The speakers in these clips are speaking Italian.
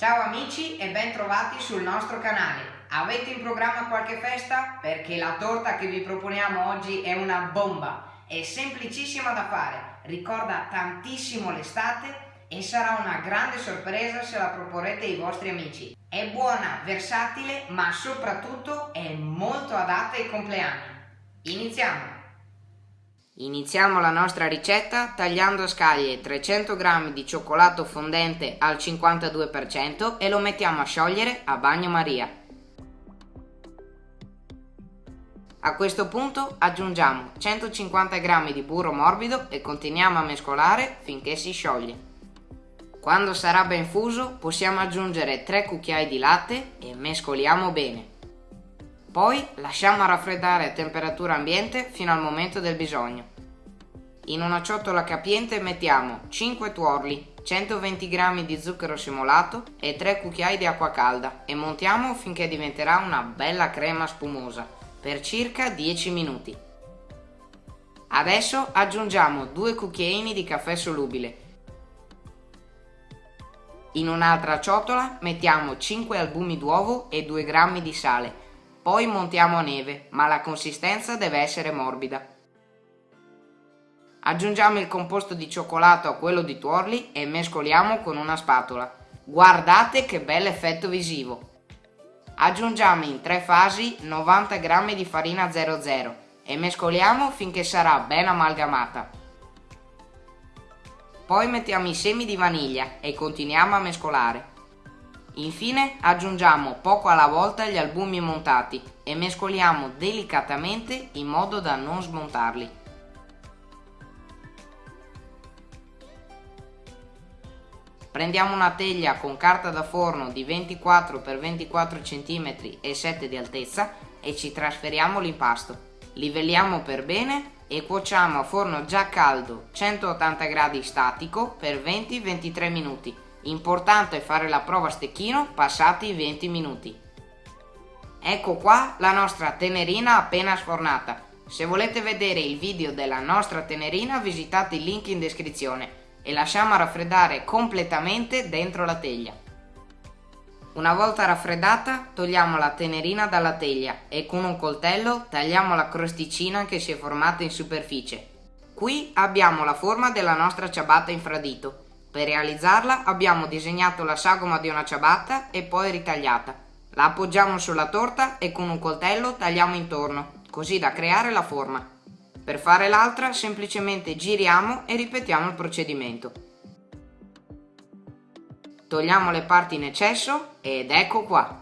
Ciao amici e ben trovati sul nostro canale. Avete in programma qualche festa? Perché la torta che vi proponiamo oggi è una bomba. È semplicissima da fare, ricorda tantissimo l'estate e sarà una grande sorpresa se la proporrete ai vostri amici. È buona, versatile, ma soprattutto è molto adatta ai compleanni. Iniziamo! Iniziamo la nostra ricetta tagliando a scaglie 300 g di cioccolato fondente al 52% e lo mettiamo a sciogliere a bagnomaria. A questo punto aggiungiamo 150 g di burro morbido e continuiamo a mescolare finché si scioglie. Quando sarà ben fuso possiamo aggiungere 3 cucchiai di latte e mescoliamo bene. Poi lasciamo raffreddare a temperatura ambiente fino al momento del bisogno. In una ciotola capiente mettiamo 5 tuorli, 120 g di zucchero simolato e 3 cucchiai di acqua calda e montiamo finché diventerà una bella crema spumosa per circa 10 minuti. Adesso aggiungiamo 2 cucchiaini di caffè solubile. In un'altra ciotola mettiamo 5 albumi d'uovo e 2 g di sale. Poi montiamo a neve, ma la consistenza deve essere morbida. Aggiungiamo il composto di cioccolato a quello di tuorli e mescoliamo con una spatola. Guardate che bel effetto visivo! Aggiungiamo in tre fasi 90 g di farina 00 e mescoliamo finché sarà ben amalgamata. Poi mettiamo i semi di vaniglia e continuiamo a mescolare. Infine aggiungiamo poco alla volta gli albumi montati e mescoliamo delicatamente in modo da non smontarli. Prendiamo una teglia con carta da forno di 24 x 24 cm e 7 di altezza e ci trasferiamo l'impasto. Livelliamo per bene e cuociamo a forno già caldo 180 gradi statico per 20-23 minuti. Importante è fare la prova a stecchino passati i 20 minuti. Ecco qua la nostra tenerina appena sfornata. Se volete vedere il video della nostra tenerina visitate il link in descrizione e lasciamo raffreddare completamente dentro la teglia. Una volta raffreddata togliamo la tenerina dalla teglia e con un coltello tagliamo la crosticina che si è formata in superficie. Qui abbiamo la forma della nostra ciabatta infradito. Per realizzarla abbiamo disegnato la sagoma di una ciabatta e poi ritagliata. La appoggiamo sulla torta e con un coltello tagliamo intorno, così da creare la forma. Per fare l'altra semplicemente giriamo e ripetiamo il procedimento. Togliamo le parti in eccesso ed ecco qua.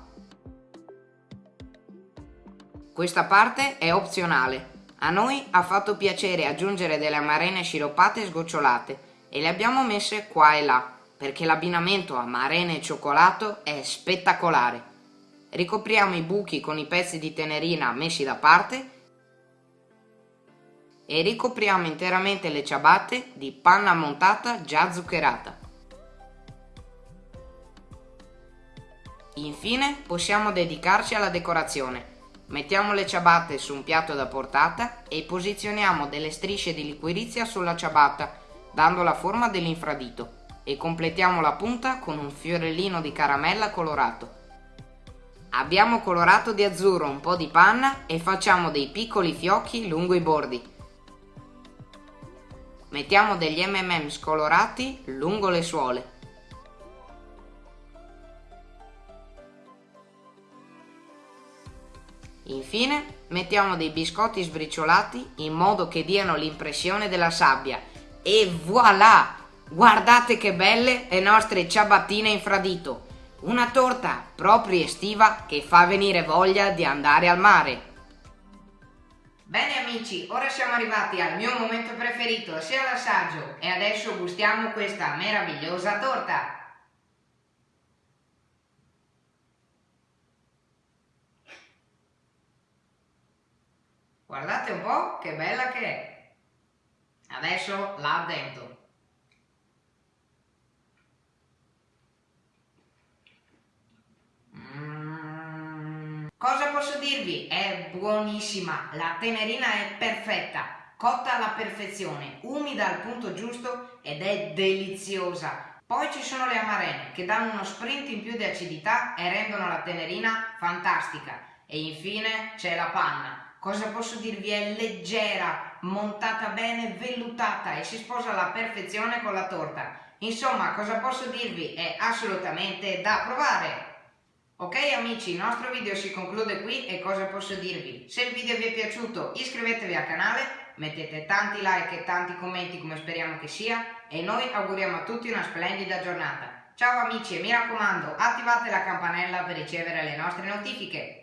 Questa parte è opzionale. A noi ha fatto piacere aggiungere delle amarene sciroppate sgocciolate e le abbiamo messe qua e là perché l'abbinamento amarene e cioccolato è spettacolare. Ricopriamo i buchi con i pezzi di tenerina messi da parte e ricopriamo interamente le ciabatte di panna montata già zuccherata. Infine possiamo dedicarci alla decorazione. Mettiamo le ciabatte su un piatto da portata e posizioniamo delle strisce di liquirizia sulla ciabatta, dando la forma dell'infradito e completiamo la punta con un fiorellino di caramella colorato. Abbiamo colorato di azzurro un po' di panna e facciamo dei piccoli fiocchi lungo i bordi. Mettiamo degli mm scolorati lungo le suole. Infine mettiamo dei biscotti sbriciolati in modo che diano l'impressione della sabbia. E voilà! Guardate che belle le nostre ciabattine infradito! Una torta proprio estiva che fa venire voglia di andare al mare. Bene amici, ora siamo arrivati al mio momento preferito, sia l'assaggio, e adesso gustiamo questa meravigliosa torta. Guardate un po' che bella che è. Adesso la addento. Cosa posso dirvi? È buonissima, la tenerina è perfetta, cotta alla perfezione, umida al punto giusto ed è deliziosa. Poi ci sono le amarene che danno uno sprint in più di acidità e rendono la tenerina fantastica. E infine c'è la panna. Cosa posso dirvi? È leggera, montata bene, vellutata e si sposa alla perfezione con la torta. Insomma, cosa posso dirvi? È assolutamente da provare! Ok amici, il nostro video si conclude qui e cosa posso dirvi? Se il video vi è piaciuto iscrivetevi al canale, mettete tanti like e tanti commenti come speriamo che sia e noi auguriamo a tutti una splendida giornata. Ciao amici e mi raccomando attivate la campanella per ricevere le nostre notifiche.